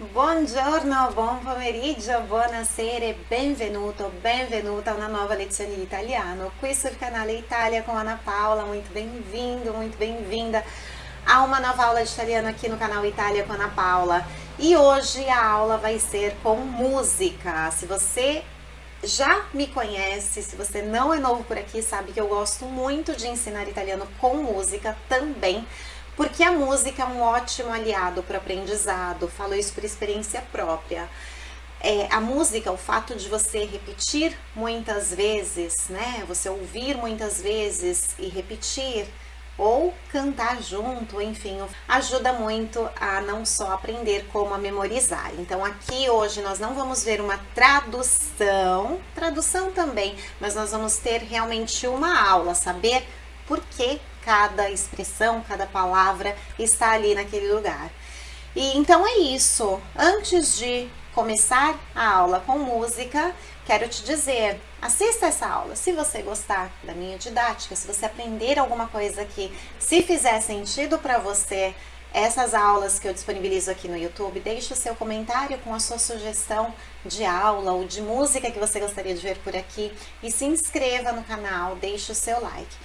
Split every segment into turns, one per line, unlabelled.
Buongiorno, buon pomeriggio, buonasera benvenuto, benvenuta a una nuova lezione di italiano qui sul canale Italia com Ana Paula. Muito bem-vindo, muito bem-vinda a uma nova aula de italiano aqui no canal Itália com Ana Paula. E hoje a aula vai ser com música. Se você já me conhece, se você não é novo por aqui, sabe que eu gosto muito de ensinar italiano com música também porque a música é um ótimo aliado para o aprendizado, falo isso por experiência própria. É, a música, o fato de você repetir muitas vezes, né, você ouvir muitas vezes e repetir, ou cantar junto, enfim, ajuda muito a não só aprender, como a memorizar. Então aqui hoje nós não vamos ver uma tradução, tradução também, mas nós vamos ter realmente uma aula, saber por que cada expressão, cada palavra está ali naquele lugar. E então é isso. Antes de começar a aula com música, quero te dizer, assista essa aula. Se você gostar da minha didática, se você aprender alguma coisa aqui, se fizer sentido para você, essas aulas que eu disponibilizo aqui no YouTube, deixe o seu comentário com a sua sugestão de aula ou de música que você gostaria de ver por aqui e se inscreva no canal, deixe o seu like.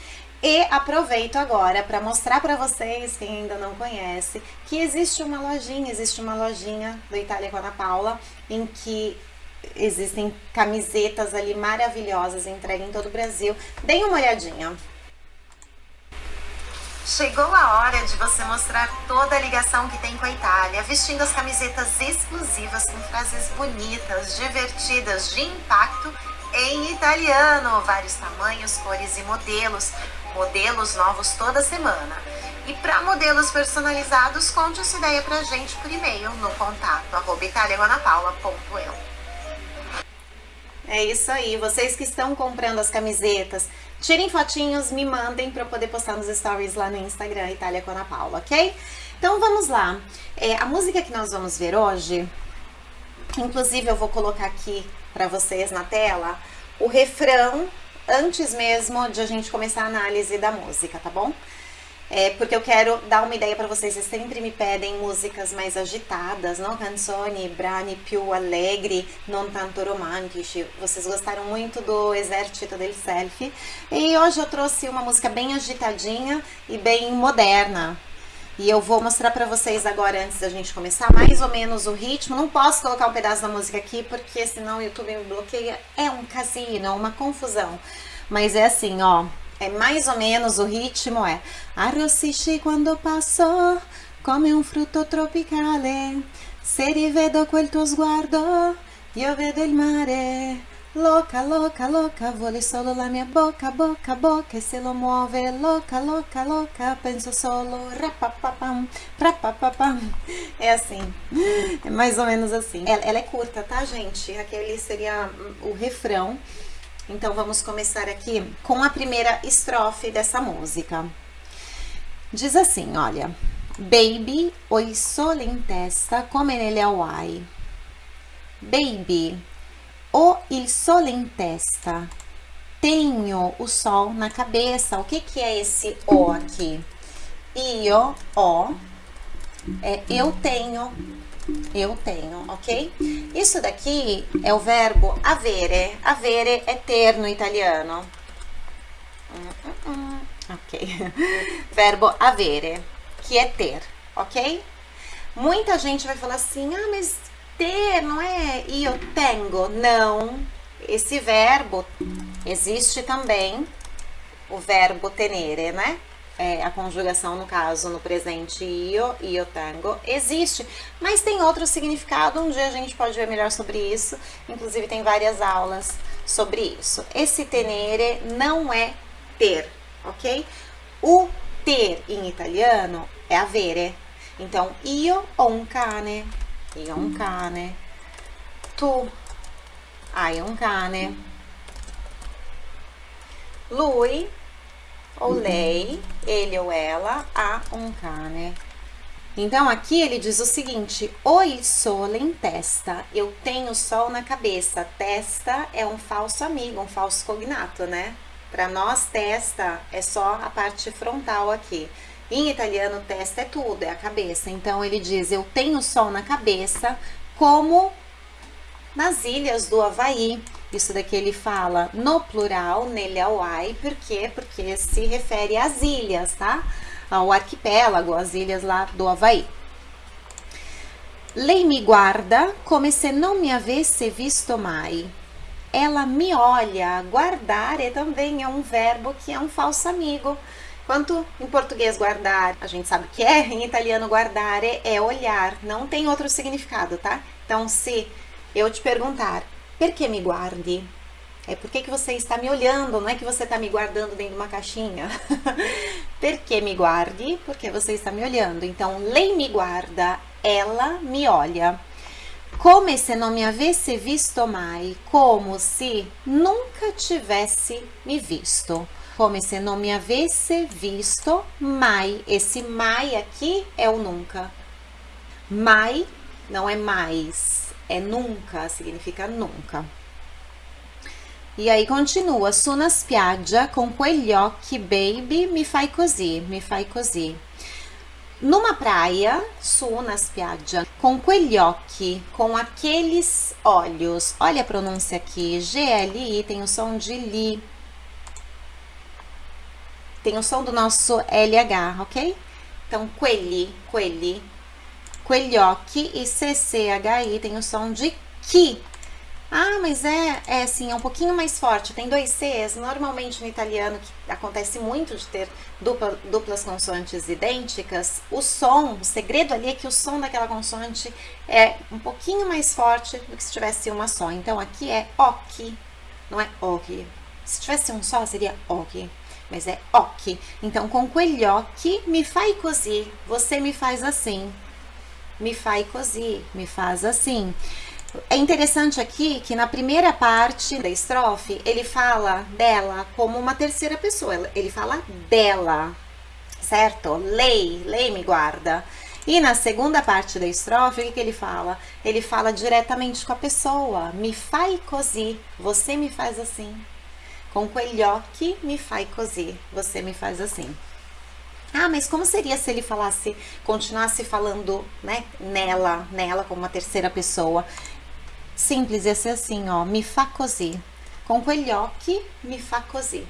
E aproveito agora para mostrar para vocês, quem ainda não conhece, que existe uma lojinha, existe uma lojinha do Itália com a Ana Paula, em que existem camisetas ali maravilhosas entregues em todo o Brasil. Deem uma olhadinha. Chegou a hora de você mostrar toda a ligação que tem com a Itália, vestindo as camisetas exclusivas com frases bonitas, divertidas, de impacto em italiano, vários tamanhos, cores e modelos modelos novos toda semana. E para modelos personalizados, conte essa ideia pra gente por e-mail no contato arroba. É isso aí, vocês que estão comprando as camisetas, tirem fotinhos, me mandem para eu poder postar nos stories lá no Instagram, Itália com Ana Paula, ok? Então vamos lá. É, a música que nós vamos ver hoje, inclusive eu vou colocar aqui para vocês na tela, o refrão antes mesmo de a gente começar a análise da música, tá bom? É, porque eu quero dar uma ideia para vocês, vocês sempre me pedem músicas mais agitadas, não? Canzoni, brani più allegri, non tanto romantici. Vocês gostaram muito do Exército del Selfie. E hoje eu trouxe uma música bem agitadinha e bem moderna, e eu vou mostrar para vocês agora, antes da gente começar, mais ou menos o ritmo. Não posso colocar um pedaço da música aqui, porque senão o YouTube me bloqueia. É um casino, uma confusão. Mas é assim, ó. É mais ou menos o ritmo é Arrossisci quando passo come un frutto tropicale Se rivedo quel tuo sguardo io vedo il mare Louca, louca, louca, vuole solo la mia bocca, bocca, bocca E se lo muove, louca, louca, louca Penso solo, rapapapam, rapapapam É assim, é mais ou menos assim. Ela, ela é curta, tá gente? Aquele seria o refrão. Então vamos começar aqui com a primeira estrofe dessa música. Diz assim, olha Baby, ho il sole in testa come nelle Hawaii Baby, o il sole in testa. Tenho o sol na cabeça. O que, que é esse o aqui? Io, o, é eu tenho, eu tenho, ok? Isso daqui é o verbo avere. Avere é ter no italiano. Ok. verbo avere, que é ter, ok? Muita gente vai falar assim, ah, mas ter, não é io tengo, não. Esse verbo existe também o verbo tenere, né? É, a conjugação, no caso, no presente io, io tengo, existe, mas tem outro significado, um dia a gente pode ver melhor sobre isso, inclusive tem várias aulas sobre isso. Esse tenere não é ter, ok? O ter em italiano é avere, então io ho un cane, io ho un cane, tu hai un cane, lui ele ou ela, ha um cane. Então, aqui ele diz o seguinte, o il sole in testa, eu tenho sol na cabeça. Testa é um falso amigo, um falso cognato, né? Para nós, testa é só a parte frontal aqui. Em italiano, testa é tudo, é a cabeça. Então ele diz: Eu tenho sol na cabeça, como nas ilhas do Havaí. Isso daqui ele fala no plural, nele Hawaii, por quê? Porque se refere às ilhas, tá? Ao arquipélago, às ilhas lá do Havaí. Lei me guarda come se não me avesse visto mai. Ela me olha. Guardare também é um verbo que é um falso amigo. Quanto em português guardar, a gente sabe que é, em italiano guardare é olhar, não tem outro significado, tá? Então, se eu te perguntar, por que me guardi? É porque que você está me olhando, não é que você está me guardando dentro de uma caixinha. por que me guardi? Porque você está me olhando. Então, lei me guarda, ela me olha. Come se não me avesse visto mai, como se nunca tivesse me visto. Come se não me avesse visto mai. Esse mai aqui é o nunca. Mai não é mais, é nunca, significa nunca. E aí continua, su na spiaggia con quegli occhi baby mi fai così, mi fai così. Numa praia, su na spiaggia, com quegli occhi, com aqueles olhos. Olha a pronúncia aqui, GLI tem o som de li. Tem o som do nosso LH, ok? Então, quelli, quegli occhi e CCHI tem o som de que. Ah, mas é, é assim, é um pouquinho mais forte, tem dois Cs. Normalmente no italiano, que acontece muito de ter dupla, duplas consoantes idênticas, o som, o segredo ali é que o som daquela consoante é um pouquinho mais forte do que se tivesse uma só. Então aqui é ok, não é ok. Se tivesse um só, seria ok, mas é ok. Então, com occhi mi fai così, você me faz assim. Me fai così, me faz assim. É interessante aqui que na primeira parte da estrofe, ele fala dela como uma terceira pessoa. Ele fala dela, certo? Lei, lei me guarda. E na segunda parte da estrofe, o que, ele fala? Ele fala diretamente com a pessoa. Me fai così, você me faz assim. Com occhi me fai così, você me faz assim. Ah, mas como seria se ele falasse, continuasse falando, né, nela, nela como uma terceira pessoa? Simples, ia ser assim, ó, mi fa così. Com occhi, mi fa così.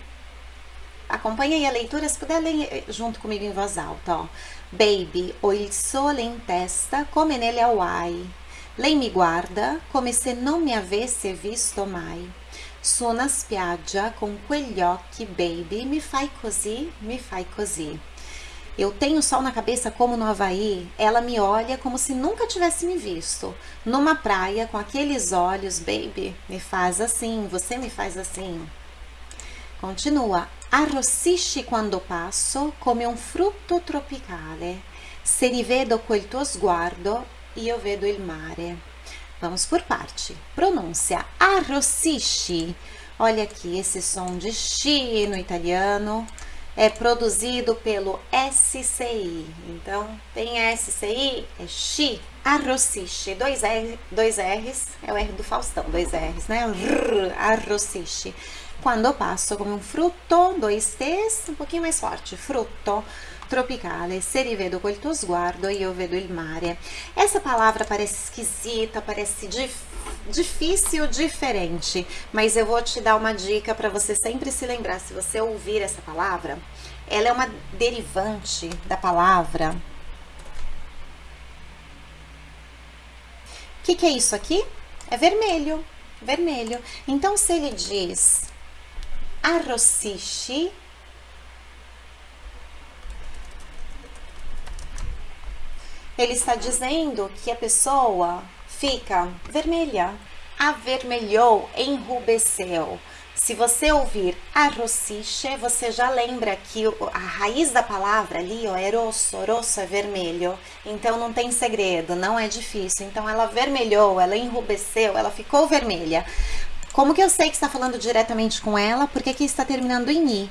Acompanha aí a leitura, se puder ler eh, junto comigo em voz alta, ó. Baby, il sole in testa come nelle Hawaii. Lei mi guarda come se non mi avesse visto mai. Su na spiaggia con quegli occhi, baby, mi fai così, mi fai così. Eu tenho sol na cabeça como no Havaí, ela me olha como se nunca tivesse me visto. Numa praia, com aqueles olhos, baby, me faz assim, você me faz assim. Continua. Arrossisci quando passo come un frutto tropicale. Se rivedo quel tuo sguardo, io vedo il mare. Vamos por parte. Pronúncia. Arrossisci. Olha aqui esse som de chi no italiano é produzido pelo SCI. Então, tem SCI, é Xi, Arrossiche, dois, R, dois R's, é o R do Faustão, dois R's, né? Arrossiche. Quando passo come um frutto, dois T's, um pouquinho mais forte, frutto tropicale, se rivedo quel tuo sguardo, io vedo il mare. Essa palavra parece esquisita, parece difícil, difícil, diferente, mas eu vou te dar uma dica para você sempre se lembrar, se você ouvir essa palavra, ela é uma derivante da palavra. O que, que é isso aqui? É vermelho, vermelho. Então, se ele diz arrossiche, ele está dizendo que a pessoa fica vermelha. Avermelhou, enrubesceu. Se você ouvir arrossiche, você já lembra que a raiz da palavra ali ó, é rosso, rosso é vermelho. Então não tem segredo, não é difícil. Então ela vermelhou, ela enrubesceu, ela ficou vermelha. Como que eu sei que está falando diretamente com ela? Porque aqui está terminando em i.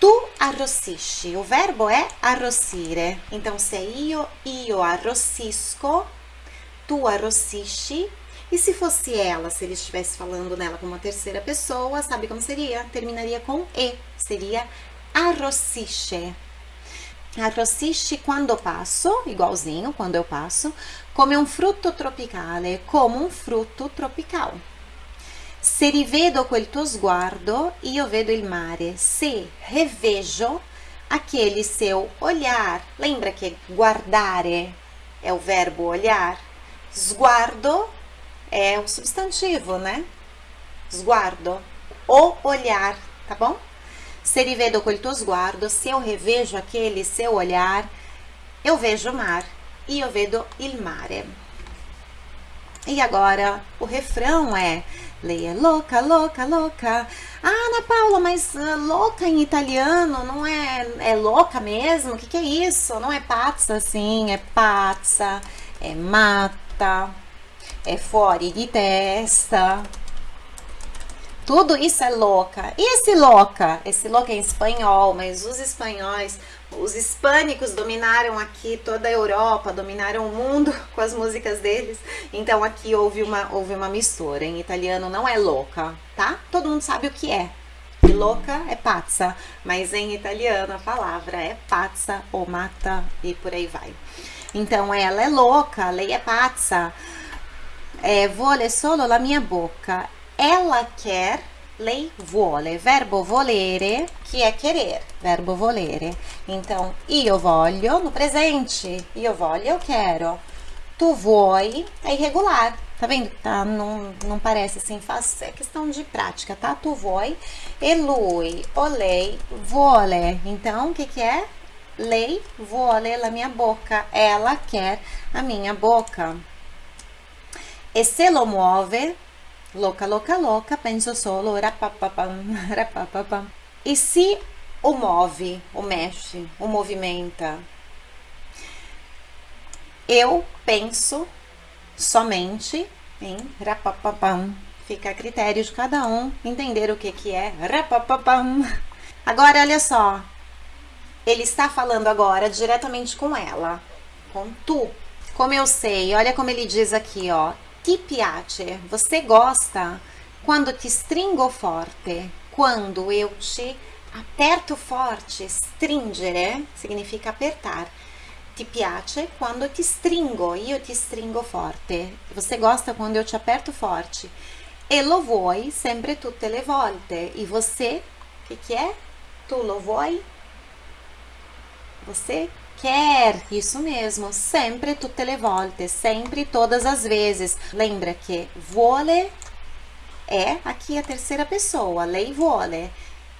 Tu arrossisci. O verbo é arrossire. Então se io, io arrossisco tu arrossisci. E se fosse ela, se ele estivesse falando nela com uma terceira pessoa, sabe como seria? Terminaria com e, seria arrossisce. Arrossisci quando passo, igualzinho, quando eu passo, come un frutto tropicale, como um fruto tropical. Se rivedo quel tuo sguardo, io vedo il mare. Se revejo aquele seu olhar. Lembra que guardare é o verbo olhar? Sguardo é o substantivo, né? Sguardo. O olhar, tá bom? Se rivedo quel tuo sguardo, se eu revejo aquele seu olhar, eu vejo o mar. E eu vedo il mare. E agora o refrão é Lei é louca, louca, louca. Ah, Ana Paula, mas uh, louca em italiano não é, é louca mesmo? O que, que é isso? Não é pazza, sim, é pazza, é mata, é fora de testa. Tudo isso é louca. E esse louca? Esse louca é em espanhol, mas os espanhóis os hispânicos dominaram aqui toda a Europa, dominaram o mundo com as músicas deles. Então aqui houve uma, houve uma mistura. Em italiano não é louca, tá? Todo mundo sabe o que é. E louca é pazza, mas em italiano a palavra é pazza ou mata e por aí vai. Então ela é louca, lei é pazza. É, vuole solo la mia boca. Ela quer lei vuole, verbo volere, que é querer, verbo volere. Então, io voglio no presente, io voglio, eu quero. Tu vuoi é irregular, tá vendo? Tá, não, não parece assim fácil, é questão de prática, tá? Tu vuoi e lui, o lei, vuole. Então, o que que é? Lei vuole la minha boca, ela quer a minha boca. E se lo muove, louca, louca, louca, penso solo, rapapapam, rapapapam. E se o move, o mexe, o movimenta? Eu penso somente em rapapapam. Fica a critério de cada um entender o que, que é rapapapam. Agora, olha só. Ele está falando agora diretamente com ela, com tu. Como eu sei, olha como ele diz aqui, ó ti piace? Você gosta quando te stringo forte? Quando eu te aperto forte, stringere significa apertar. Ti piace quando ti stringo, io ti stringo forte. Você gosta quando eu te aperto forte. E lo vuoi sempre tutte le volte. E você, o que, que é? Tu lo vuoi? Você quer, isso mesmo, sempre tutte le volte, sempre todas as vezes. Lembra que vuole é aqui a terceira pessoa, lei vuole.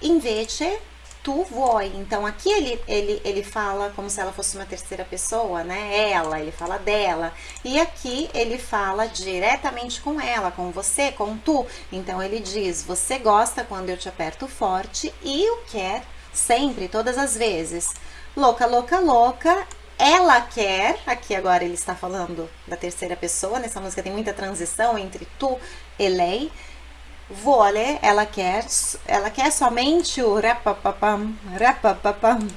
Invece, tu vuoi. Então, aqui ele, ele, ele fala como se ela fosse uma terceira pessoa, né? Ela, ele fala dela. E aqui ele fala diretamente com ela, com você, com tu. Então, ele diz, você gosta quando eu te aperto forte e o quer sempre, todas as vezes. Louca, louca, louca. Ela quer, aqui agora ele está falando da terceira pessoa, nessa música tem muita transição entre tu e lei. Vole, ela quer, ela quer somente o rapapapam, rapapapam.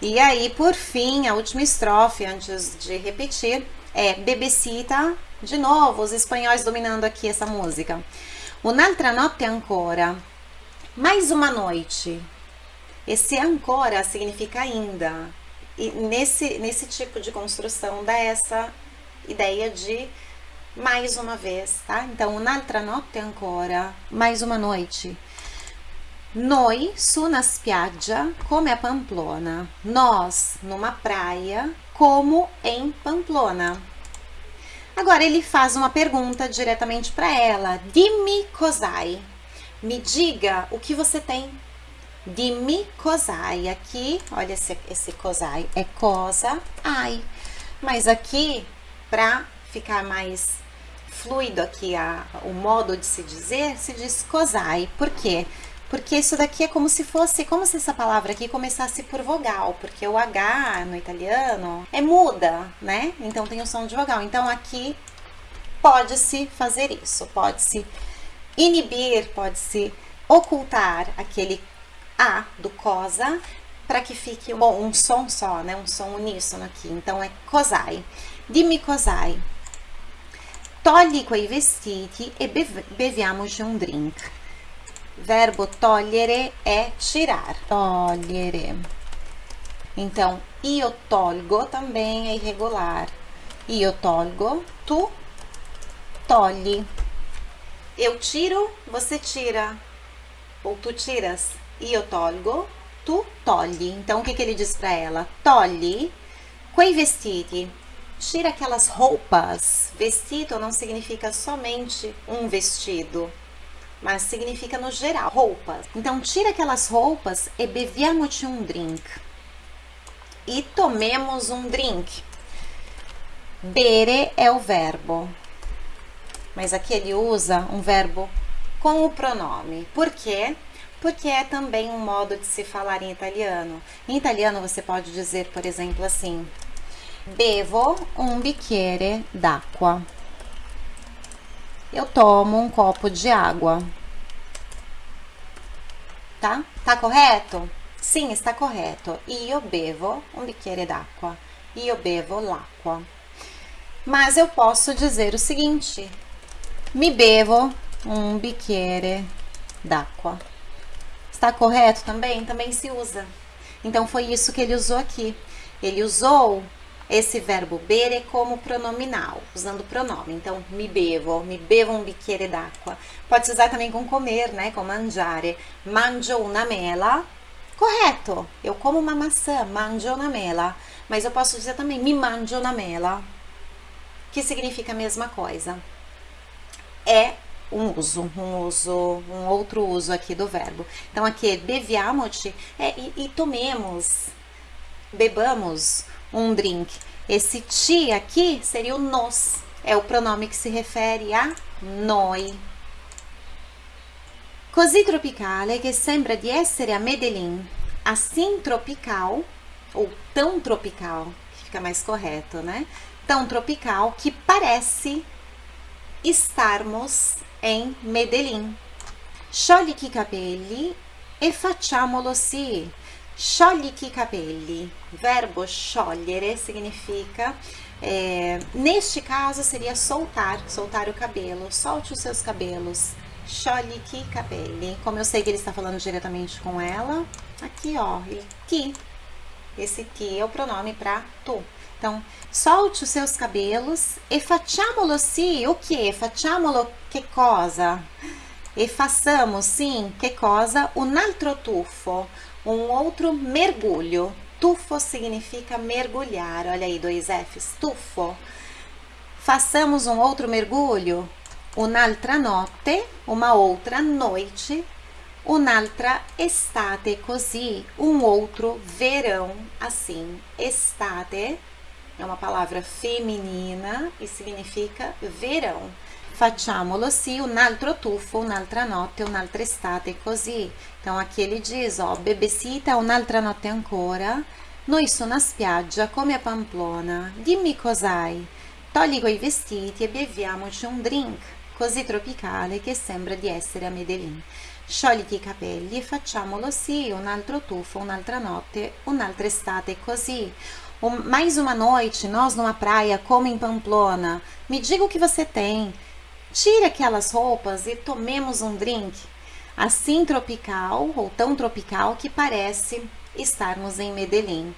E aí, por fim, a última estrofe, antes de repetir, é Bebecita, de novo, os espanhóis dominando aqui essa música. Un'altra notte ancora, mais uma noite, esse ancora significa ainda. E nesse, nesse tipo de construção dá essa ideia de mais uma vez, tá? Então, un'altra notte ancora, mais uma noite. Noi su una spiaggia come a Pamplona. Nós numa praia como em Pamplona. Agora ele faz uma pergunta diretamente para ela. Dimmi cos'hai. Me diga o que você tem Dimmi cos'hai. Aqui, olha esse, esse cos'hai, é cosa, ai. Mas aqui, para ficar mais fluido aqui a, o modo de se dizer, se diz cos'hai. Por quê? Porque isso daqui é como se fosse, como se essa palavra aqui começasse por vogal, porque o H no italiano é muda, né? Então tem o som de vogal. Então aqui pode-se fazer isso, pode-se inibir, pode-se ocultar aquele a do cosa para que fique bom, um som só, né? Um som uníssono aqui. Então é cosai. Dimmi cosai. Togli quei vestiti e beviamoci un drink. Verbo togliere é tirar. Togliere. Então, Io tolgo também é irregular. Io tolgo, tu togli. Eu tiro, você tira. Ou tu tiras. Io tolgo, tu togli. Então, o que, que ele diz para ela? Togli quei vestiti. Tira aquelas roupas. Vestido não significa somente um vestido, mas significa no geral, roupas. Então, tira aquelas roupas e beviamoci um drink. E tomemos um drink. Bere é o verbo, mas aqui ele usa um verbo com o pronome. Por quê? Porque é também um modo de se falar em italiano. Em italiano você pode dizer, por exemplo, assim: Bevo um bicchiere d'acqua. Eu tomo um copo de água. Tá? Tá correto? Sim, está correto. Io bevo un bicchiere d'acqua. Io bevo l'acqua. Mas eu posso dizer o seguinte: mi bevo um bicchiere d'acqua. Está correto também? Também se usa. Então foi isso que ele usou aqui. Ele usou esse verbo bere como pronominal, usando pronome. Então, mi bevo, mi bevo um bicchiere d'acqua. Pode se usar também com comer, né? Com mangiare. Mangio una mela. Correto. Eu como uma maçã, mangio una mela. Mas eu posso dizer também mi mangio una mela, que significa a mesma coisa. É um uso, um uso, um outro uso aqui do verbo. Então aqui beviamoci é e, e tomemos, bebamos um drink. Esse ti aqui seria o nos, é o pronome que se refere a noi. Così tropicale che sembra di essere a Medellín. Assim tropical, ou tão tropical, que fica mais correto, né? Tão tropical que parece estarmos em Medellín. Sciogli i capelli e facciamolo sì. Sciogli i capelli. Verbo sciogliere significa, é, neste caso seria soltar, soltar o cabelo. Solte os seus cabelos. Sciogli i capelli. Como eu sei que ele está falando diretamente com ela, aqui ó, ele que. Esse que é o pronome para tu. Então, solte os seus cabelos e facciamolo sì. O que? Facciamolo che cosa? E façamos sim, que cosa? Un altro tuffo um outro mergulho. Tufo significa mergulhar. Olha aí, dois Fs. Tufo. Façamos um outro mergulho. Un'altra notte, uma outra noite. Un'altra estate così, um outro verão assim. Estate é uma palavra feminina e significa verão. Facciamolo sì, un altro tuffo, un'altra notte, un'altra estate, così. Então aqui ele diz, ó, bebesita un'altra notte ancora, noi su una spiaggia come a Pamplona, dimmi cos'hai, togli quei vestiti e beviamoci un drink, così tropicale che sembra di essere a Medellin. Sciogliti i capelli e facciamolo sì, un altro tuffo, un'altra notte, un'altra estate, così. Mais uma noite, nós numa praia como em Pamplona. Me diga o que você tem. Tire aquelas roupas e tomemos um drink, assim tropical ou tão tropical que parece estarmos em Medellín.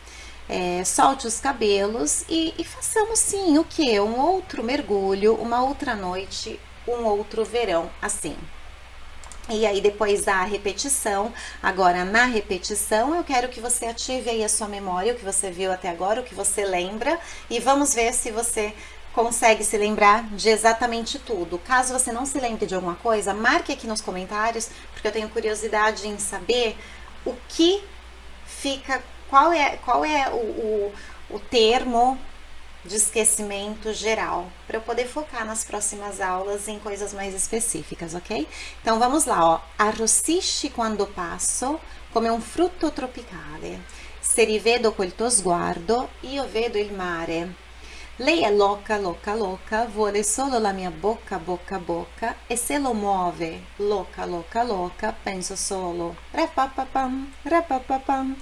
É, solte os cabelos e, e façamos sim o que? Um outro mergulho, uma outra noite, um outro verão, assim. E aí, depois da repetição, agora na repetição, eu quero que você ative aí a sua memória, o que você viu até agora, o que você lembra, e vamos ver se você consegue se lembrar de exatamente tudo. Caso você não se lembre de alguma coisa, marque aqui nos comentários, porque eu tenho curiosidade em saber o que fica, qual é, qual é o, o, o termo de esquecimento geral, para eu poder focar nas próximas aulas em coisas mais específicas, ok? Então vamos lá, ó. Arrossisci quando passo come un frutto tropicale. Se rivedo quel tuo sguardo, io vedo il mare. Lei è louca, louca, louca, vuole solo la mia bocca, bocca, bocca e se lo muove, louca, louca, louca, penso solo rapapapam, rapapapam.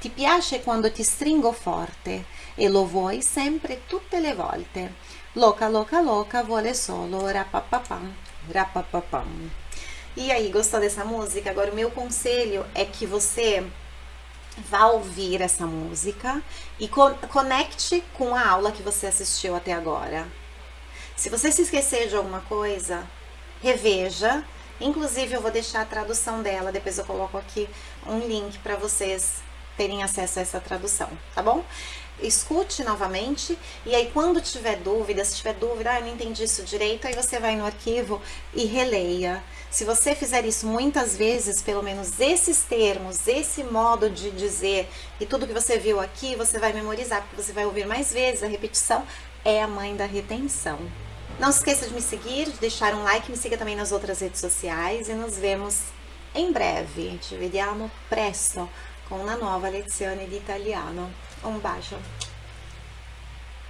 Ti piace quando ti stringo forte e lo vuoi sempre tutte le volte. Louca, louca, louca, vuole solo rapapapam, rapapapam. E aí, gostou dessa música? Agora o meu conselho é que você vá ouvir essa música e co conecte com a aula que você assistiu até agora. Se você se esquecer de alguma coisa, reveja. Inclusive, eu vou deixar a tradução dela, depois eu coloco aqui um link para vocês terem acesso a essa tradução, tá bom? Escute novamente e aí quando tiver dúvida, se tiver dúvida, ah, eu não entendi isso direito, aí você vai no arquivo e releia. Se você fizer isso muitas vezes, pelo menos esses termos, esse modo de dizer e tudo que você viu aqui, você vai memorizar, porque você vai ouvir mais vezes, a repetição é a mãe da retenção. Não se esqueça de me seguir, de deixar um like, me siga também nas outras redes sociais e nos vemos em breve. Ci vediamo presto con una nuova lezione di italiano. Un bacio!